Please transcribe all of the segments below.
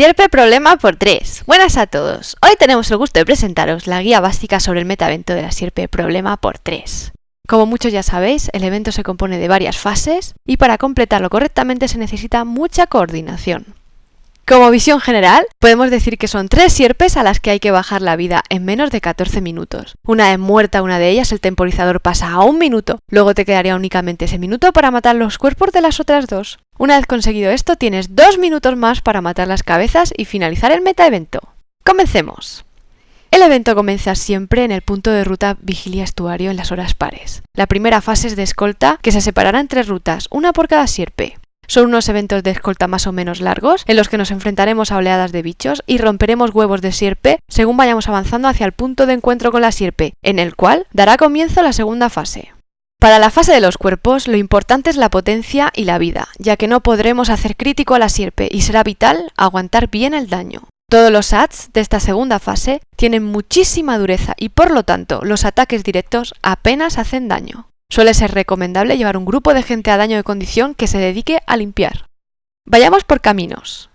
Sierpe Problema por 3. Buenas a todos. Hoy tenemos el gusto de presentaros la guía básica sobre el metaevento de la Sierpe Problema por 3. Como muchos ya sabéis, el evento se compone de varias fases y para completarlo correctamente se necesita mucha coordinación. Como visión general, podemos decir que son tres sierpes a las que hay que bajar la vida en menos de 14 minutos. Una vez muerta una de ellas, el temporizador pasa a un minuto, luego te quedaría únicamente ese minuto para matar los cuerpos de las otras dos. Una vez conseguido esto, tienes dos minutos más para matar las cabezas y finalizar el metaevento. ¡Comencemos! El evento comienza siempre en el punto de ruta Vigilia Estuario en las horas pares. La primera fase es de escolta, que se separará en tres rutas, una por cada sierpe. Son unos eventos de escolta más o menos largos, en los que nos enfrentaremos a oleadas de bichos y romperemos huevos de sierpe según vayamos avanzando hacia el punto de encuentro con la sierpe, en el cual dará comienzo la segunda fase. Para la fase de los cuerpos, lo importante es la potencia y la vida, ya que no podremos hacer crítico a la sierpe y será vital aguantar bien el daño. Todos los ads de esta segunda fase tienen muchísima dureza y por lo tanto los ataques directos apenas hacen daño. Suele ser recomendable llevar un grupo de gente a daño de condición que se dedique a limpiar. Vayamos por caminos.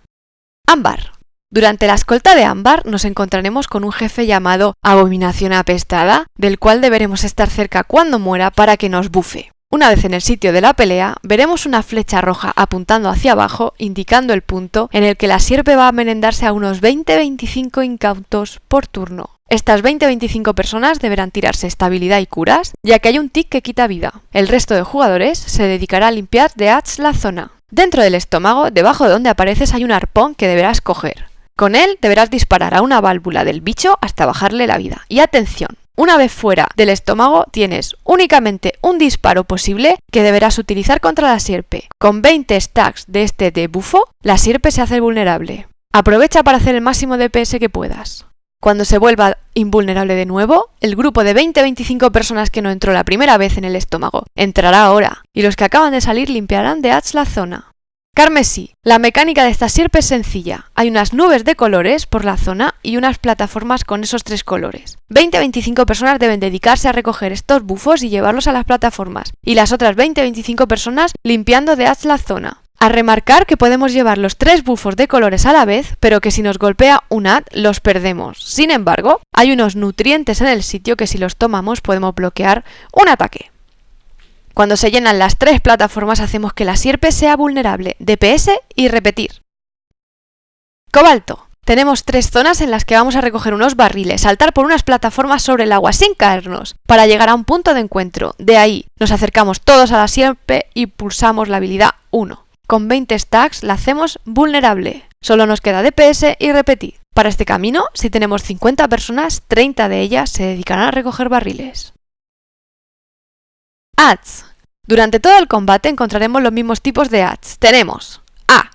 Ámbar. Durante la escolta de Ámbar nos encontraremos con un jefe llamado Abominación Apestada, del cual deberemos estar cerca cuando muera para que nos bufe. Una vez en el sitio de la pelea, veremos una flecha roja apuntando hacia abajo, indicando el punto en el que la sierpe va a merendarse a unos 20-25 incautos por turno. Estas 20-25 personas deberán tirarse estabilidad y curas, ya que hay un tic que quita vida. El resto de jugadores se dedicará a limpiar de Hats la zona. Dentro del estómago, debajo de donde apareces, hay un arpón que deberás coger. Con él deberás disparar a una válvula del bicho hasta bajarle la vida. Y atención, una vez fuera del estómago tienes únicamente un disparo posible que deberás utilizar contra la sierpe. Con 20 stacks de este de bufo, la sierpe se hace vulnerable. Aprovecha para hacer el máximo DPS que puedas. Cuando se vuelva invulnerable de nuevo, el grupo de 20-25 personas que no entró la primera vez en el estómago entrará ahora, y los que acaban de salir limpiarán de Hats la zona. Carmesí. La mecánica de esta sierpe es sencilla. Hay unas nubes de colores por la zona y unas plataformas con esos tres colores. 20-25 personas deben dedicarse a recoger estos bufos y llevarlos a las plataformas, y las otras 20-25 personas limpiando de Hats la zona. A remarcar que podemos llevar los tres bufos de colores a la vez, pero que si nos golpea un ad los perdemos. Sin embargo, hay unos nutrientes en el sitio que si los tomamos podemos bloquear un ataque. Cuando se llenan las tres plataformas hacemos que la sierpe sea vulnerable, DPS y repetir. Cobalto. Tenemos tres zonas en las que vamos a recoger unos barriles, saltar por unas plataformas sobre el agua sin caernos, para llegar a un punto de encuentro. De ahí nos acercamos todos a la sierpe y pulsamos la habilidad 1. Con 20 stacks la hacemos vulnerable. Solo nos queda DPS y repetir. Para este camino, si tenemos 50 personas, 30 de ellas se dedicarán a recoger barriles. Ads. Durante todo el combate encontraremos los mismos tipos de ads. Tenemos A.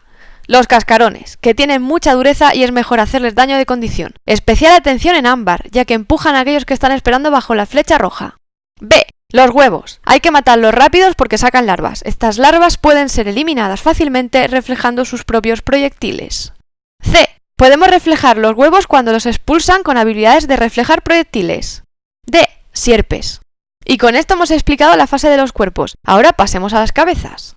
Los cascarones, que tienen mucha dureza y es mejor hacerles daño de condición. Especial atención en ámbar, ya que empujan a aquellos que están esperando bajo la flecha roja. B. Los huevos. Hay que matarlos rápidos porque sacan larvas. Estas larvas pueden ser eliminadas fácilmente reflejando sus propios proyectiles. C. Podemos reflejar los huevos cuando los expulsan con habilidades de reflejar proyectiles. D. Sierpes. Y con esto hemos explicado la fase de los cuerpos. Ahora pasemos a las cabezas.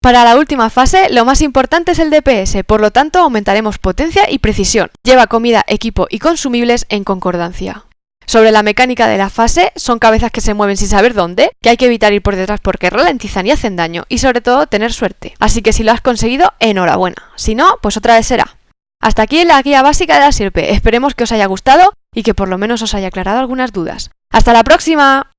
Para la última fase, lo más importante es el DPS, por lo tanto aumentaremos potencia y precisión. Lleva comida, equipo y consumibles en concordancia. Sobre la mecánica de la fase, son cabezas que se mueven sin saber dónde, que hay que evitar ir por detrás porque ralentizan y hacen daño, y sobre todo tener suerte. Así que si lo has conseguido, enhorabuena. Si no, pues otra vez será. Hasta aquí la guía básica de la sirpe. Esperemos que os haya gustado y que por lo menos os haya aclarado algunas dudas. ¡Hasta la próxima!